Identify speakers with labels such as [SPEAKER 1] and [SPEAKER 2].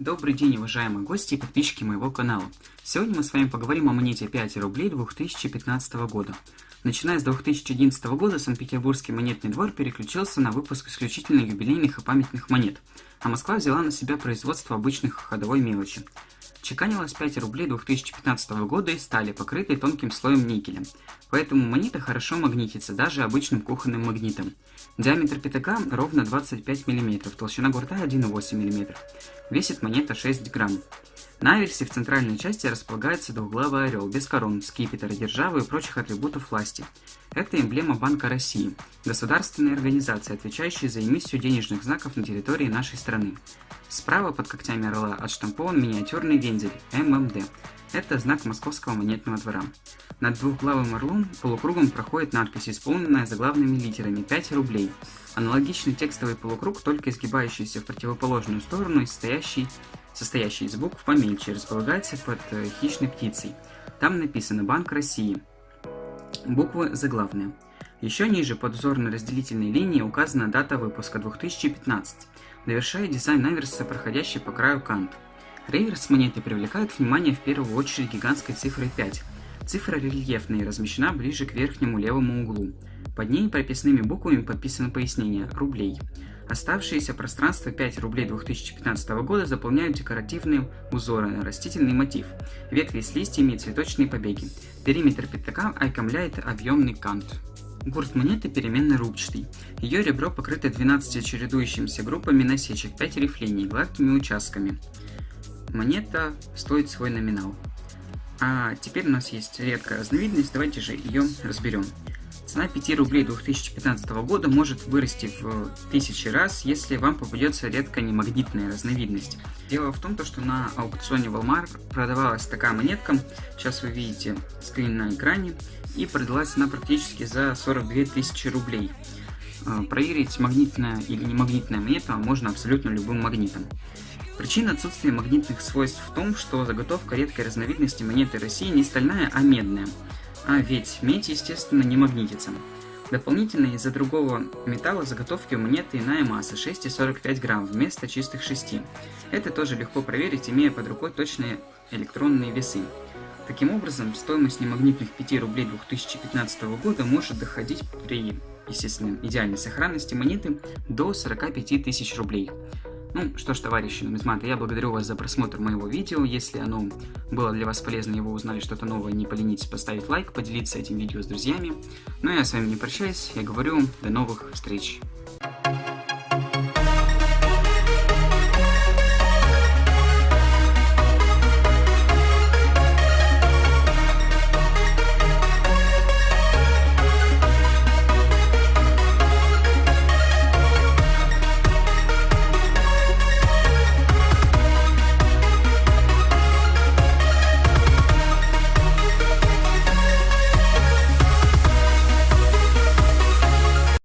[SPEAKER 1] Добрый день, уважаемые гости и подписчики моего канала. Сегодня мы с вами поговорим о монете 5 рублей 2015 года. Начиная с 2011 года Санкт-Петербургский монетный двор переключился на выпуск исключительно юбилейных и памятных монет, а Москва взяла на себя производство обычных ходовой мелочи. Чеканилось 5 рублей 2015 года из стали, покрытой тонким слоем никеля, поэтому монета хорошо магнитится даже обычным кухонным магнитом. Диаметр пятака ровно 25 мм, толщина гурта 1,8 мм. Весит монета 6 грамм. На аверсе в центральной части располагается двуглавый орел, без корон, скипетра, державы и прочих атрибутов власти. Это эмблема Банка России, государственной организации, отвечающей за эмиссию денежных знаков на территории нашей страны. Справа под когтями орла отштампован миниатюрный вензель ММД. Это знак Московского монетного двора. Над двухглавым орлом полукругом проходит надпись, исполненная заглавными литерами 5 рублей. Аналогичный текстовый полукруг, только изгибающийся в противоположную сторону и состоящий состоящий из букв помельче, располагается под э, хищной птицей. Там написано «Банк России». Буквы заглавные. Еще ниже под узорно-разделительной линией указана дата выпуска 2015. Довершает дизайн аверса, проходящий по краю кант. Реверс монеты привлекает внимание в первую очередь гигантской цифрой 5. Цифра рельефная и размещена ближе к верхнему левому углу. Под ней прописными буквами подписано пояснение «рублей». Оставшееся пространство 5 рублей 2015 года заполняют декоративные узоры на растительный мотив, ветви с листьями и цветочные побеги. Периметр пятака окомляет объемный кант. Гурт монеты переменно рубчатый. Ее ребро покрыто 12 чередующимися группами насечек, 5 рифлений, гладкими участками. Монета стоит свой номинал. А теперь у нас есть редкая разновидность, давайте же ее разберем. Цена 5 рублей 2015 года может вырасти в тысячи раз, если вам попадется редкая немагнитная разновидность. Дело в том, что на аукционе Walmart продавалась такая монетка, сейчас вы видите скрин на экране, и продалась она практически за 42 тысячи рублей. А, проверить, магнитная или не магнитная монета можно абсолютно любым магнитом. Причина отсутствия магнитных свойств в том, что заготовка редкой разновидности монеты России не стальная, а медная – а ведь медь, естественно, не магнитится. Дополнительно из-за другого металла заготовки у монеты иная масса 6,45 грамм вместо чистых 6. Это тоже легко проверить, имея под рукой точные электронные весы. Таким образом, стоимость немагнитных 5 рублей 2015 года может доходить при, естественно, идеальной сохранности монеты до 45 тысяч рублей. Ну что ж, товарищи нумизматы, я благодарю вас за просмотр моего видео. Если оно было для вас полезно и вы узнали что-то новое, не поленитесь поставить лайк, поделиться этим видео с друзьями. Ну я с вами не прощаюсь, я говорю, до новых встреч.